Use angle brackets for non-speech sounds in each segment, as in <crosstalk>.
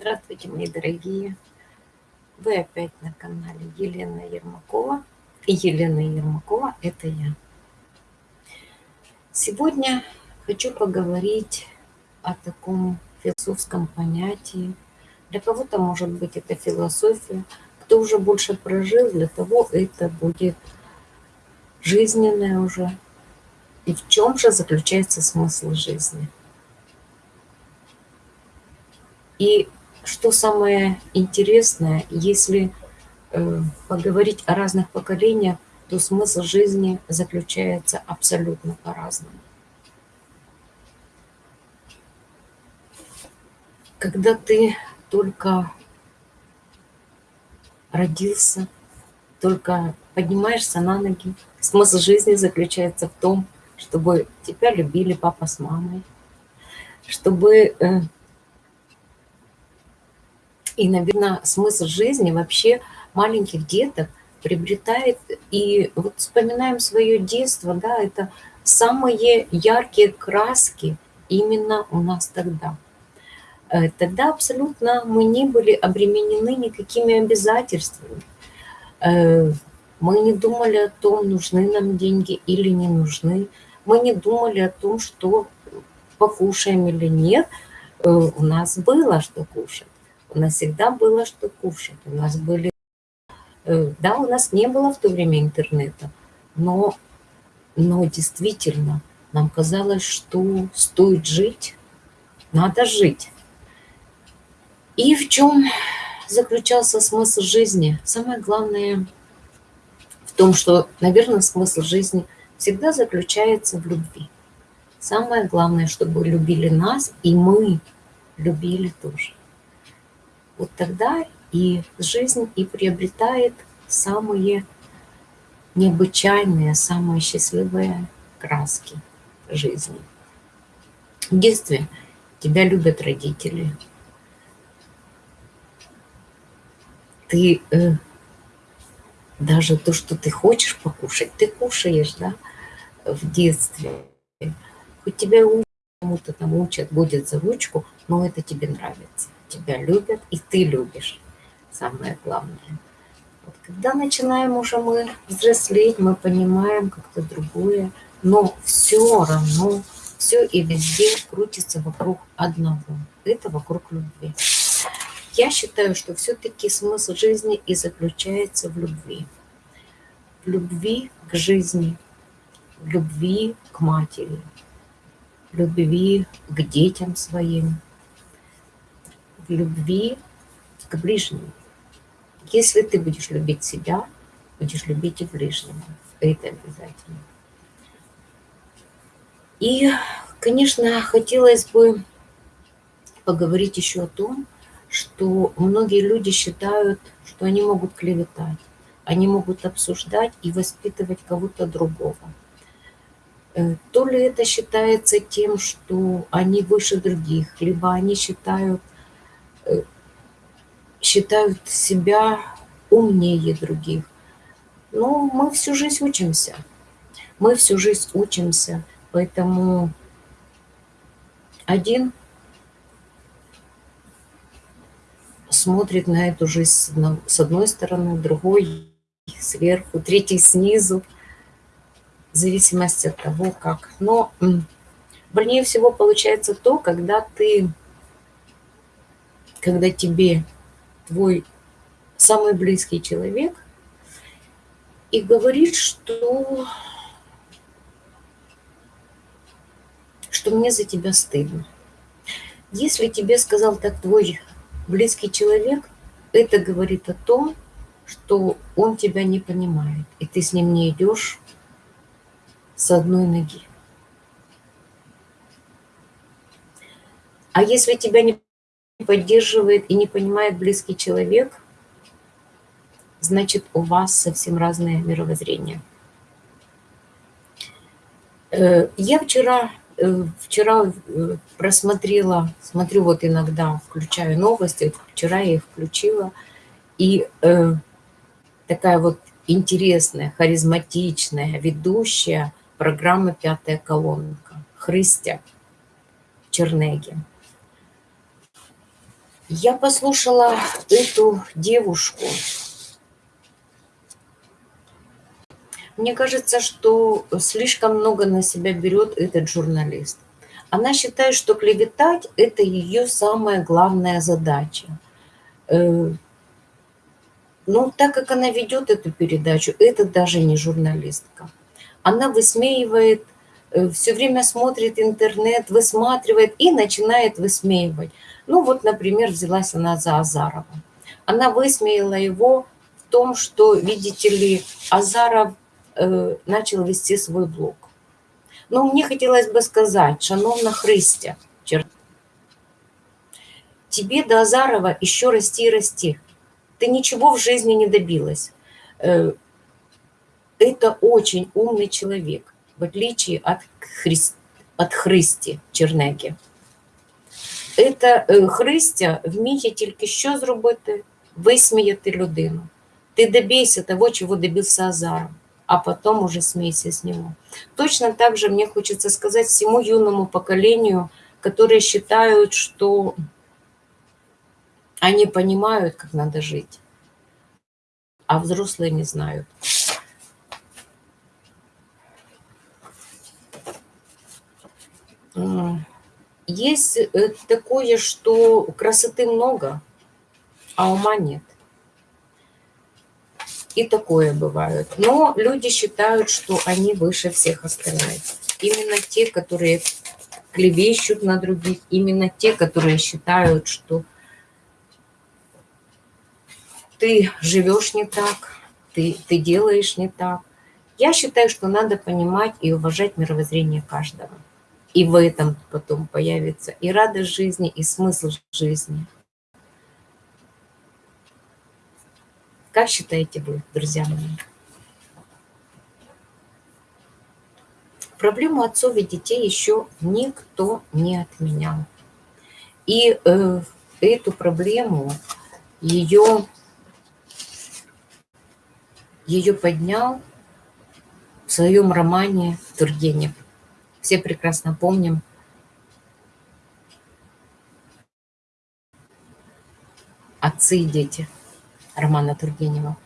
Здравствуйте, мои дорогие! Вы опять на канале Елена Ермакова. И Елена Ермакова – это я. Сегодня хочу поговорить о таком философском понятии. Для кого-то, может быть, это философия. Кто уже больше прожил, для того это будет жизненное уже. И в чем же заключается смысл жизни? И что самое интересное, если э, поговорить о разных поколениях, то смысл жизни заключается абсолютно по-разному. Когда ты только родился, только поднимаешься на ноги, смысл жизни заключается в том, чтобы тебя любили папа с мамой, чтобы э, и, наверное, смысл жизни вообще маленьких деток приобретает. И вот вспоминаем свое детство, да, это самые яркие краски именно у нас тогда. Э, тогда абсолютно мы не были обременены никакими обязательствами. Э, мы не думали о том, нужны нам деньги или не нужны. Мы не думали о том, что покушаем или нет. Э, у нас было что кушать. У нас всегда было что кушать. У нас были... Э, да, у нас не было в то время интернета, но, но действительно нам казалось, что стоит жить, надо жить. И в чем заключался смысл жизни? Самое главное в том, что, наверное, смысл жизни всегда заключается в любви. Самое главное, чтобы любили нас, и мы любили тоже вот тогда и жизнь и приобретает самые необычайные, самые счастливые краски жизни. В детстве тебя любят родители. Ты э, даже то, что ты хочешь покушать, ты кушаешь, да, в детстве. Хоть тебя кому-то там учат, будет за ручку, но это тебе нравится тебя любят, и ты любишь. Самое главное. Вот когда начинаем уже мы взрослеть, мы понимаем как-то другое, но все равно, все и везде крутится вокруг одного. Это вокруг любви. Я считаю, что все-таки смысл жизни и заключается в любви. В любви к жизни, в любви к матери, в любви к детям своим, любви к ближнему. Если ты будешь любить себя, будешь любить и ближнего. Это обязательно. И, конечно, хотелось бы поговорить еще о том, что многие люди считают, что они могут клеветать, они могут обсуждать и воспитывать кого-то другого. Э, то ли это считается тем, что они выше других, либо они считают, считают себя умнее других. Но мы всю жизнь учимся. Мы всю жизнь учимся, поэтому один смотрит на эту жизнь с одной стороны, другой сверху, третий снизу, в зависимости от того, как. Но больнее всего получается то, когда ты когда тебе твой самый близкий человек и говорит, что, что мне за тебя стыдно. Если тебе сказал так твой близкий человек, это говорит о том, что он тебя не понимает, и ты с ним не идешь с одной ноги. А если тебя не поддерживает и не понимает близкий человек, значит, у вас совсем разное мировоззрение. Э, я вчера, э, вчера э, просмотрела, смотрю вот иногда, включаю новости, вчера я их включила, и такая вот интересная, харизматичная ведущая программы «Пятая колонка» Христя Чернеги. Я послушала эту девушку. Мне кажется, что слишком много на себя берет этот журналист. Она считает, что клеветать – это ее самая главная задача. Э, ну, так как она ведет эту передачу, это даже не журналистка. Она высмеивает, все время смотрит интернет, высматривает и начинает высмеивать. Ну вот, например, взялась она за Азарова. Она высмеяла его в том, что, видите ли, Азаров э, начал вести свой блог. Но мне хотелось бы сказать, шановна Христя, тебе до Азарова еще расти и расти. Ты ничего в жизни не добилась. Э, это очень умный человек, в отличие от, Хри... от Христи Чернеги. Это Христя вміє тільки що зробити? Висміяти людину. Ти добейся того, чего добился Азаров, а потом уже смейся с него. Точно так же мне хочется сказать всему юному поколению, которые считают, что они понимают, как надо жить, а взрослые не знают. Есть э, такое, что красоты много, а ума нет. И такое бывает. Но люди считают, что они выше всех остальных. Именно те, которые клевещут на других, именно те, которые считают, что ты живешь не так, ты, ты делаешь не так. Я считаю, что надо понимать и уважать мировоззрение каждого. И в этом потом появится и радость жизни, и смысл жизни. Как считаете вы, друзья мои? Проблему отцов и детей еще никто не отменял. И э, эту проблему, ее, ее поднял в своем романе Тургенев – все прекрасно помним. «Отцы и дети» Романа Тургенева.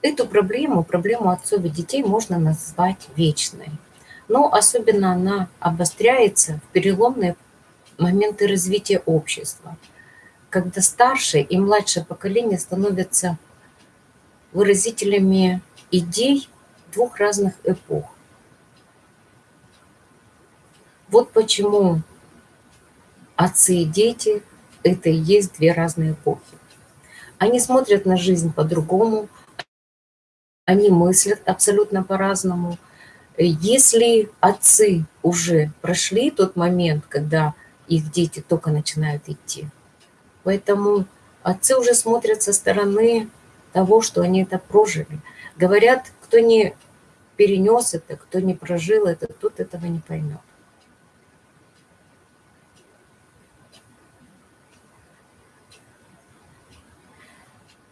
Эту проблему, проблему отцов и детей можно назвать вечной. Но особенно она обостряется в переломные моменты развития общества, когда старшее и младшее поколение становятся выразителями идей двух разных эпох. Вот почему отцы и дети – это и есть две разные эпохи. Они смотрят на жизнь по-другому, они мыслят абсолютно по-разному. Если отцы уже прошли тот момент, когда их дети только начинают идти, поэтому отцы уже смотрят со стороны того, что они это прожили. Говорят, кто не перенес это, кто не прожил это, тот этого не поймет.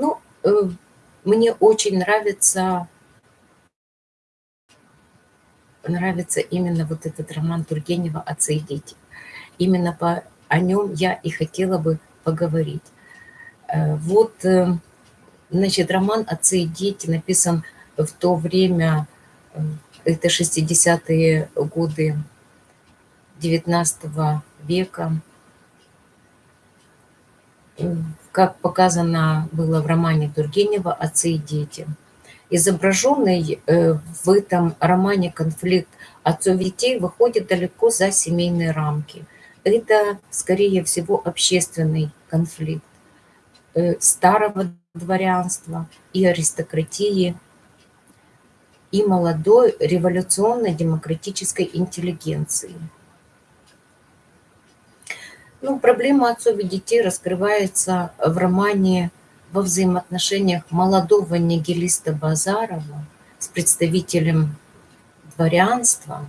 Ну, э, мне очень нравится, нравится именно вот этот роман Тургенева «Отцы и дети». Именно по, о нем я и хотела бы поговорить. Э, вот, э, значит, роман «Отцы и дети» написан в то время, это 60-е годы 19 века, как показано было в романе Тургенева «Отцы и дети». Изображенный э, в этом романе конфликт отцов и детей выходит далеко за семейные рамки. Это, скорее всего, общественный конфликт э, старого дворянства и аристократии, и молодой революционной демократической интеллигенции – ну, проблема отцов и детей раскрывается в романе во взаимоотношениях молодого нигилиста Базарова с представителем дворянства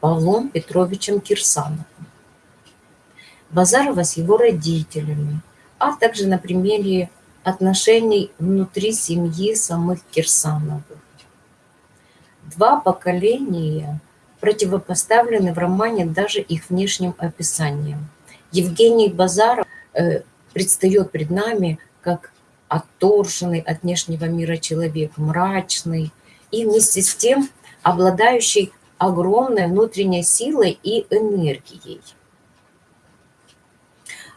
Павлом Петровичем Кирсановым. Базарова с его родителями, а также на примере отношений внутри семьи самых Кирсановых. Два поколения – противопоставлены в романе даже их внешним описанием. Евгений Базаров э, предстает пред нами как отторженный от внешнего мира человек, мрачный и вместе с тем обладающий огромной внутренней силой и энергией.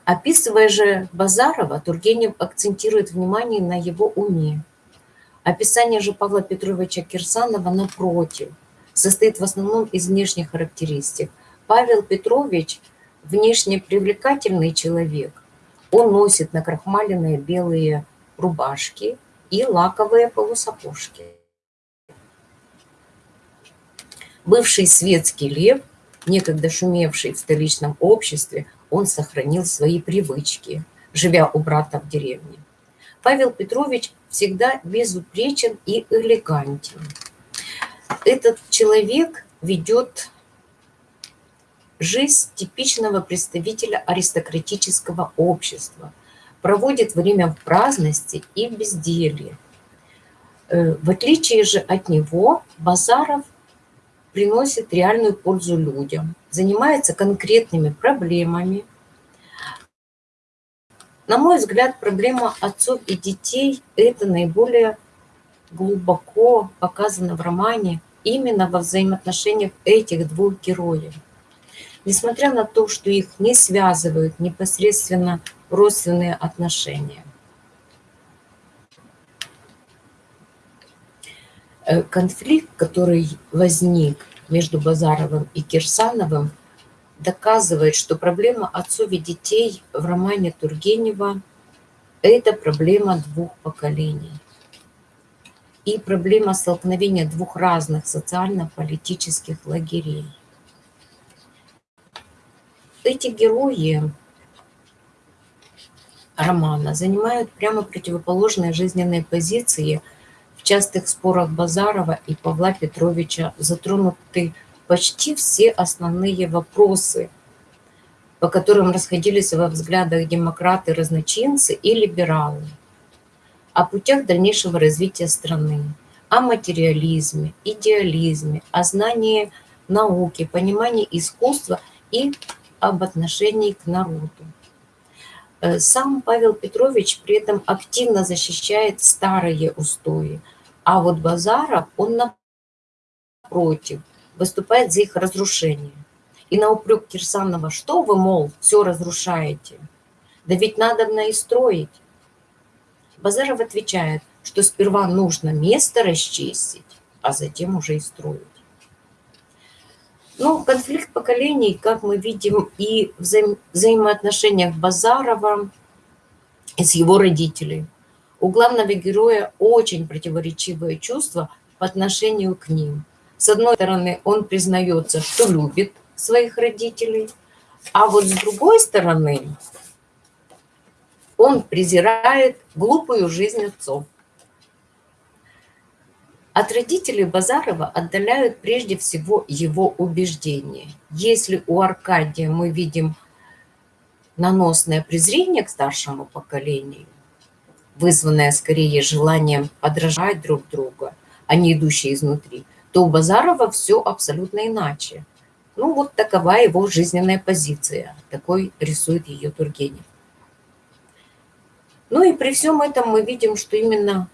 Описывая же Базарова, Тургенев акцентирует внимание на его уме. Описание же Павла Петровича Кирсанова, напротив, состоит в основном из внешних характеристик. Павел Петрович – внешне привлекательный человек. Он носит накрахмаленные белые рубашки и лаковые полусапожки. Бывший светский лев, некогда шумевший в столичном обществе, он сохранил свои привычки, живя у брата в деревне. Павел Петрович всегда безупречен и элегантен. Этот человек ведет жизнь типичного представителя аристократического общества, проводит время в праздности и безделье. Э, в отличие же от него, Базаров приносит реальную пользу людям, занимается конкретными проблемами. На мой взгляд, проблема отцов и детей – это наиболее глубоко показана в романе именно во взаимоотношениях этих двух героев. Несмотря на то, что их не связывают непосредственно родственные отношения. Э, конфликт, который возник между Базаровым и Кирсановым, доказывает, что проблема отцов и детей в романе Тургенева – это проблема двух поколений. И проблема столкновения двух разных социально-политических лагерей. Эти герои романа занимают прямо противоположные жизненные позиции – частых спорах Базарова и Павла Петровича затронуты почти все основные вопросы, по которым расходились во взглядах демократы-разночинцы и либералы, о путях дальнейшего развития страны, о материализме, идеализме, о знании науки, понимании искусства и об отношении к народу. Э, сам Павел Петрович при этом активно защищает старые устои – а вот Базаров, он напротив, выступает за их разрушение. И на упрек Кирсанова, что вы, мол, все разрушаете? Да ведь надо и строить. Базаров отвечает, что сперва нужно место расчистить, а затем уже и строить. Ну, конфликт поколений, как мы видим, и в взаим взаимоотношениях Базарова и с его родителями. У главного героя очень противоречивые чувства по отношению к ним. С одной стороны, он признается, что любит своих родителей, а вот с другой стороны, он презирает глупую жизнь отцов. От родителей Базарова отдаляют прежде всего его убеждения. Если у Аркадия мы видим наносное презрение к старшему поколению, вызванная скорее желанием подражать друг друга, а не идущая изнутри, то у Базарова все абсолютно иначе. Ну вот такова его жизненная позиция, такой рисует ее Тургенев. Ну и при всем этом мы видим, что именно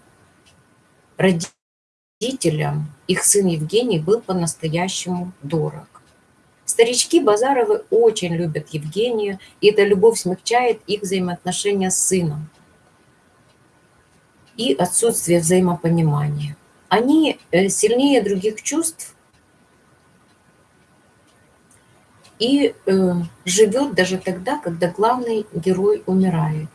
родителям их сын Евгений был по-настоящему дорог. Старички Базаровы очень любят Евгения, и эта любовь смягчает их взаимоотношения с сыном и отсутствие взаимопонимания. Они э, сильнее других чувств и э, живет даже тогда, когда главный герой умирает.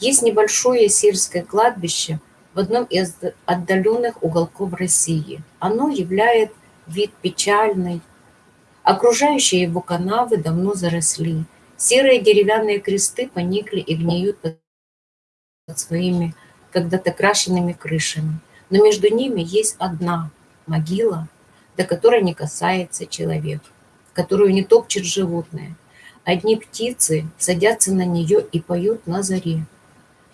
Есть небольшое сельское кладбище в одном из отдаленных уголков России. Оно являет вид печальный. Окружающие его канавы давно заросли. Серые деревянные кресты поникли и гниют под своими когда-то крашенными крышами, но между ними есть одна могила, до которой не касается человек, которую не топчет животное. Одни птицы садятся на нее и поют на заре.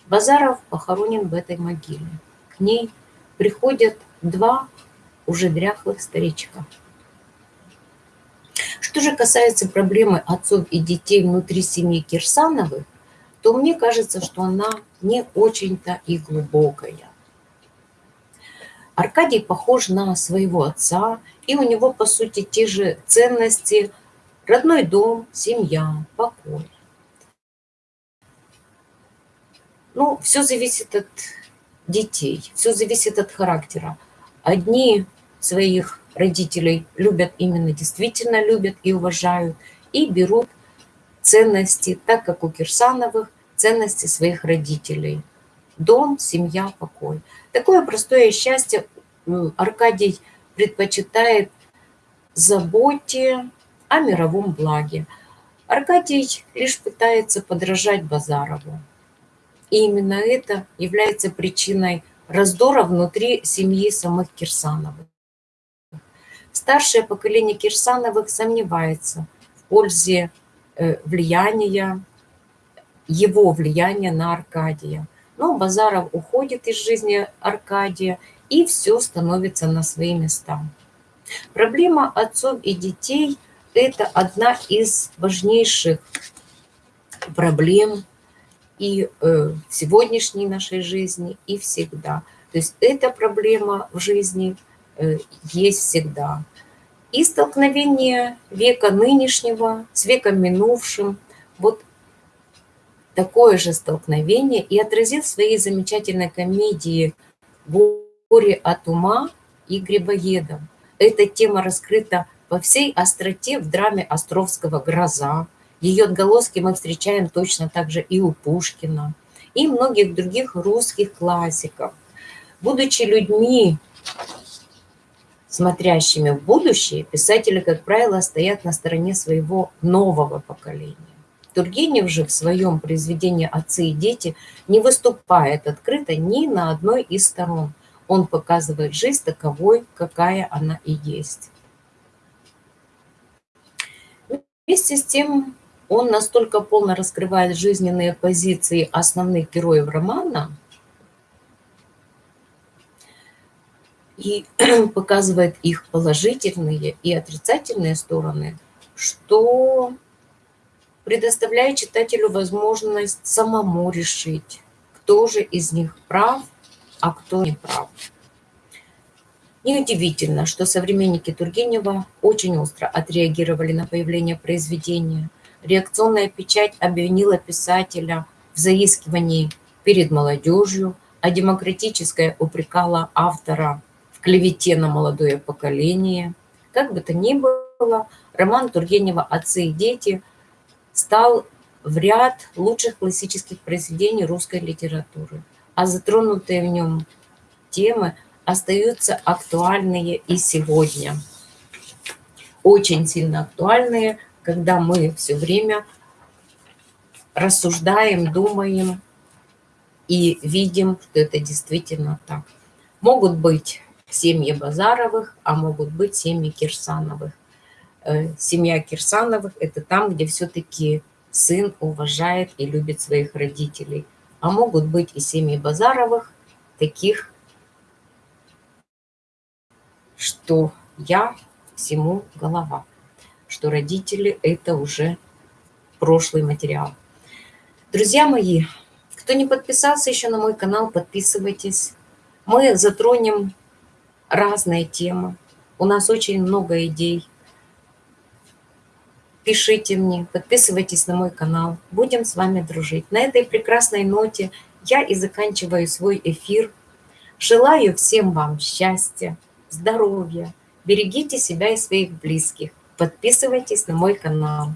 Базаров похоронен в этой могиле. К ней приходят два уже дряхлых старичка. Что же касается проблемы отцов и детей внутри семьи Кирсановых, то мне кажется, что она не очень-то и глубокая. Аркадий похож на своего отца, и у него, по сути, те же ценности – родной дом, семья, покой. Ну, все зависит от детей, все зависит от характера. Одни своих родителей любят именно, действительно любят и уважают, и берут ценности, так как у Кирсановых, ценности своих родителей. Дом, семья, покой. Такое простое счастье Аркадий предпочитает заботе о мировом благе. Аркадий лишь пытается подражать Базарову. И именно это является причиной раздора внутри семьи самых Кирсановых. Старшее поколение Кирсановых сомневается в пользе э, влияния, его влияния на Аркадия. Но Базаров уходит из жизни Аркадия, и все становится на свои места. Проблема отцов и детей – это одна из важнейших проблем и э, в сегодняшней нашей жизни, и всегда. То есть эта проблема в жизни э, есть всегда. И столкновение века нынешнего с веком минувшим, вот такое же столкновение и отразил в своей замечательной комедии «Горе от ума» и «Грибоедов». Эта тема раскрыта по всей остроте в драме Островского «Гроза», ее отголоски мы встречаем точно так же и у Пушкина, и многих других русских классиков. Будучи людьми, смотрящими в будущее, писатели, как правило, стоят на стороне своего нового поколения. Тургенев же в своем произведении «Отцы и дети» не выступает открыто ни на одной из сторон. Он показывает жизнь таковой, какая она и есть. Вместе с тем он настолько полно раскрывает жизненные позиции основных героев романа и <clears throat> показывает их положительные и отрицательные стороны, что предоставляет читателю возможность самому решить, кто же из них прав, а кто не прав. Неудивительно, что современники Тургенева очень остро отреагировали на появление произведения – Реакционная печать обвинила писателя в заискивании перед молодежью, а демократическая упрекала автора в клевете на молодое поколение. Как бы то ни было, роман Тургенева «Отцы и дети» стал в ряд лучших классических произведений русской литературы, а затронутые в нем темы остаются актуальные и сегодня. Очень сильно актуальные, когда мы все время рассуждаем, думаем и видим, что это действительно так. Могут быть семьи Базаровых, а могут быть семьи Кирсановых. Э, семья Кирсановых – это там, где все-таки сын уважает и любит своих родителей. А могут быть и семьи Базаровых, таких, что я всему голова что родители – это уже прошлый материал. Друзья мои, кто не подписался еще на мой канал, подписывайтесь. Мы затронем разные темы. У нас очень много идей. Пишите мне, подписывайтесь на мой канал. Будем с вами дружить. На этой прекрасной ноте я и заканчиваю свой эфир. Желаю всем вам счастья, здоровья. Берегите себя и своих близких. Подписывайтесь на мой канал.